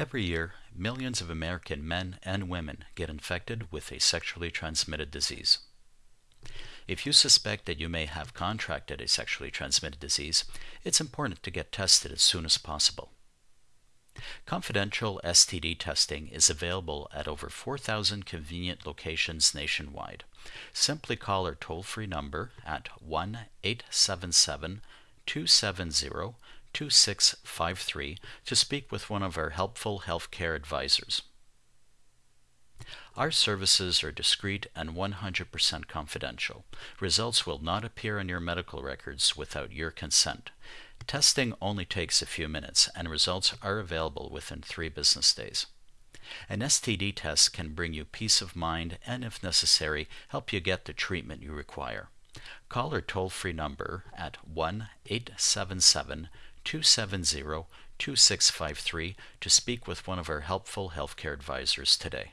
Every year, millions of American men and women get infected with a sexually transmitted disease. If you suspect that you may have contracted a sexually transmitted disease, it's important to get tested as soon as possible. Confidential STD testing is available at over 4,000 convenient locations nationwide. Simply call our toll free number at 1 877 270 2653 to speak with one of our helpful healthcare advisors. Our services are discreet and 100% confidential. Results will not appear in your medical records without your consent. Testing only takes a few minutes and results are available within three business days. An STD test can bring you peace of mind and, if necessary, help you get the treatment you require. Call our toll free number at 1 877 270 2653 to speak with one of our helpful healthcare advisors today.